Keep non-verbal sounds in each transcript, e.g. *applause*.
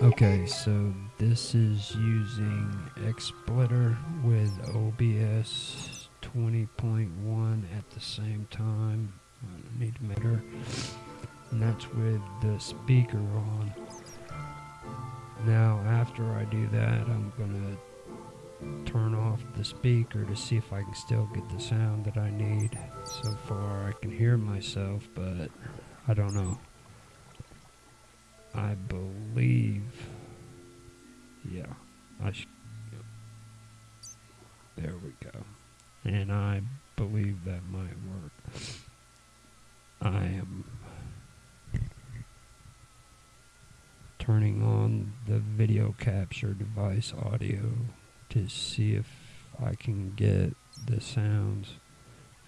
Okay, so this is using XSplitter with OBS 20.1 at the same time. I need meter. And that's with the speaker on. Now, after I do that, I'm going to turn off the speaker to see if I can still get the sound that I need. So far, I can hear myself, but I don't know. I believe. Yeah, I sh- There we go. And I believe that might work. I am turning on the video capture device audio to see if I can get the sounds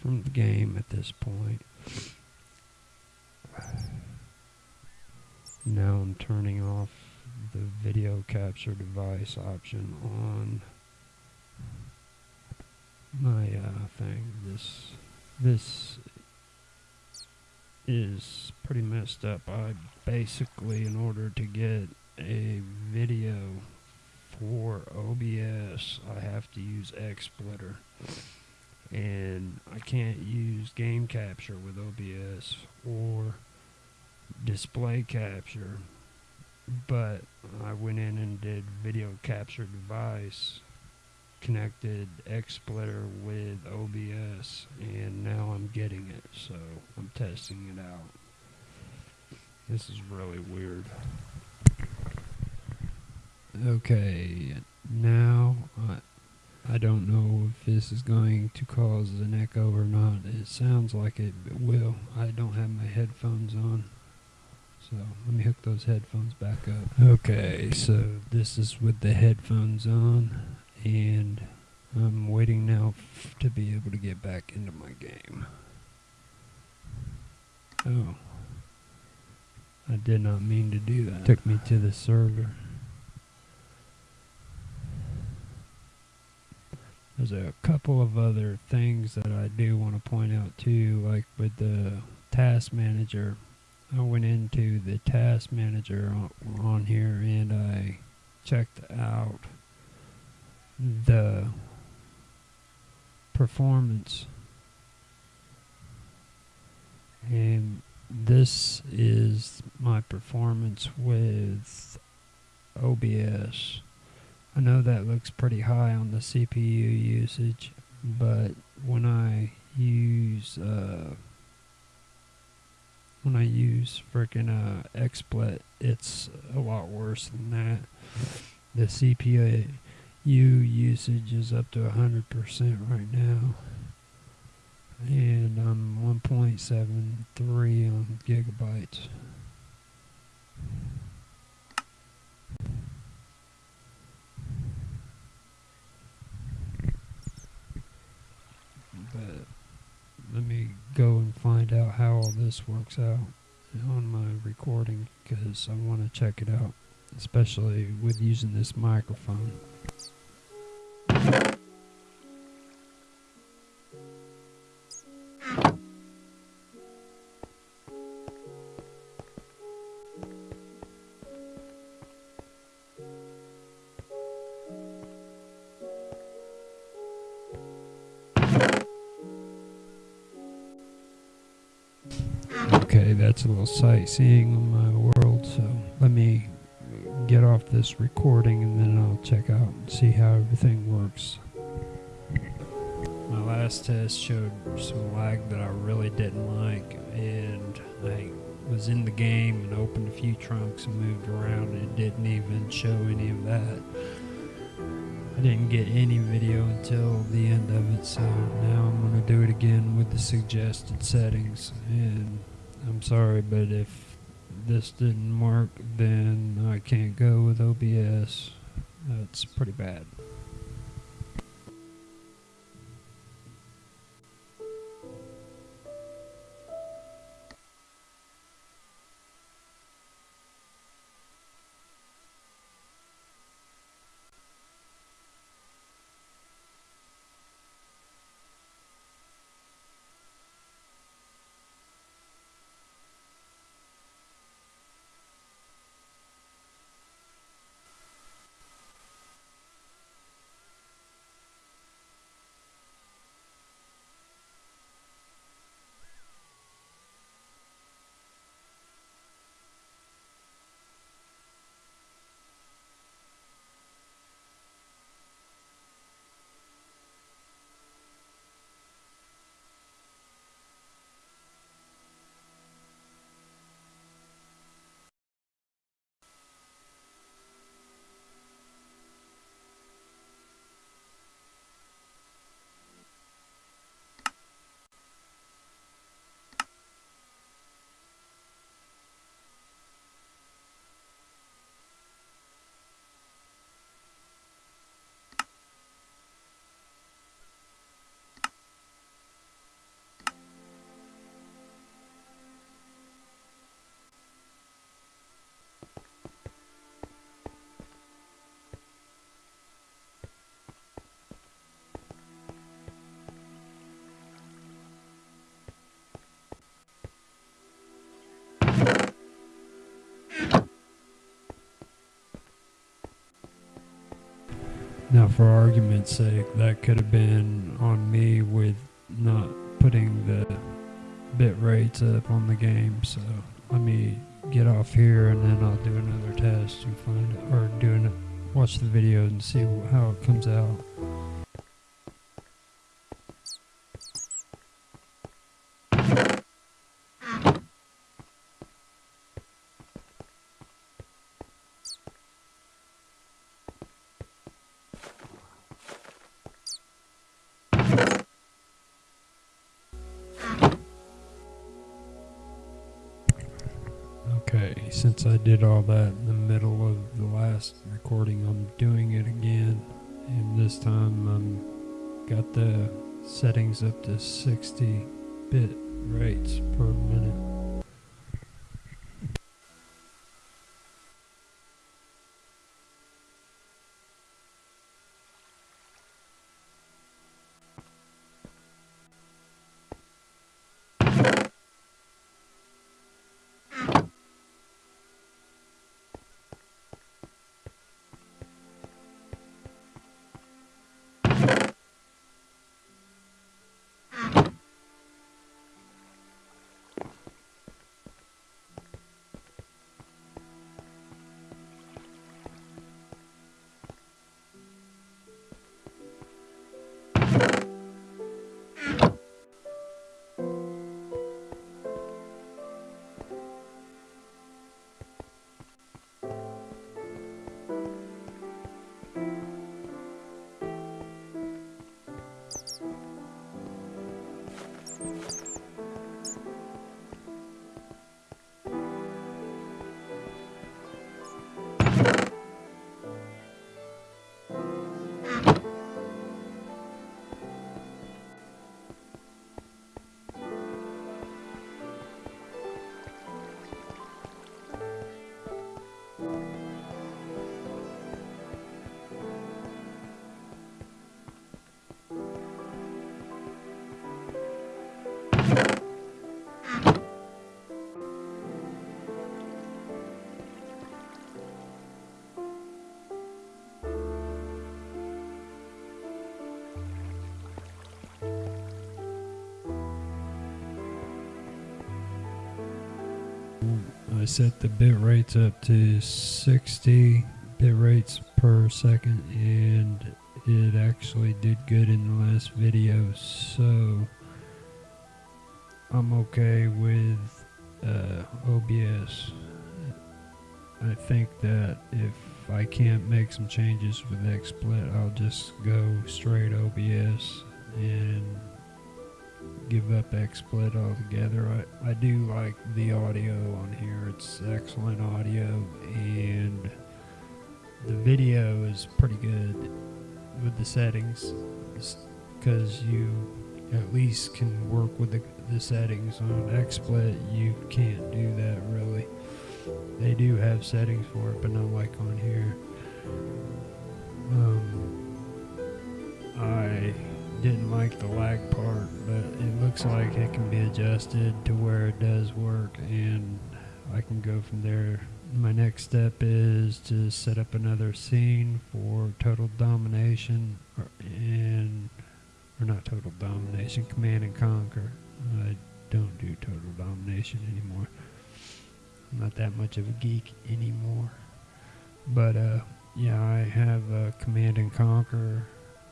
from the game at this point. Now I'm turning off the video capture device option on my uh, thing. This this is pretty messed up. I basically, in order to get a video for OBS, I have to use XSplitter. And I can't use game capture with OBS or display capture, but I went in and did video capture device, connected XSplitter with OBS, and now I'm getting it, so I'm testing it out. This is really weird. Okay, now I, I don't know if this is going to cause an echo or not. It sounds like it will. I don't have my headphones on. So let me hook those headphones back up. Okay, so this is with the headphones on, and I'm waiting now to be able to get back into my game. Oh. I did not mean to do that. Took me to the server. There's a couple of other things that I do want to point out too, like with the task manager. I went into the task manager on, on here and I checked out the performance and this is my performance with OBS. I know that looks pretty high on the CPU usage, but when I use uh, when I use freaking uh, XSplit, it's a lot worse than that. The CPU usage is up to 100% right now. And I'm 1.73 on gigabytes. But let me go and find out how all this works out on my recording because I want to check it out, especially with using this microphone. Okay, that's a little sightseeing of my world, so let me get off this recording and then I'll check out and see how everything works. My last test showed some lag that I really didn't like, and I was in the game and opened a few trunks and moved around, and it didn't even show any of that. I didn't get any video until the end of it, so now I'm going to do it again with the suggested settings. And I'm sorry, but if this didn't work, then I can't go with OBS. That's pretty bad. Now, for argument's sake, that could have been on me with not putting the bit rates up on the game. So let me get off here and then I'll do another test and find it, or do an, watch the video and see how it comes out. Okay, since I did all that in the middle of the last recording, I'm doing it again. And this time I'm got the settings up to 60 bit rates per minute. I set the bit rates up to 60 bit rates per second and it actually did good in the last video so I'm okay with uh, OBS I think that if I can't make some changes with XSplit I'll just go straight OBS and give up XSplit altogether. I, I do like the audio on here. It's excellent audio and the video is pretty good with the settings because you at least can work with the, the settings on XSplit. You can't do that really. They do have settings for it, but not like on here. Um, I didn't like the lag part, but it looks like it can be adjusted to where it does work and I can go from there. My next step is to set up another scene for total domination or, and or not total domination, command and conquer. I don't do total domination anymore. I'm not that much of a geek anymore. But uh yeah, I have a command and conquer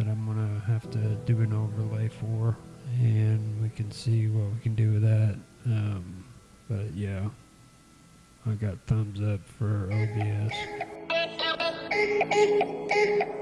that I'm gonna have to do an overlay for and we can see what we can do with that. Um, but yeah I got thumbs up for OBS *laughs*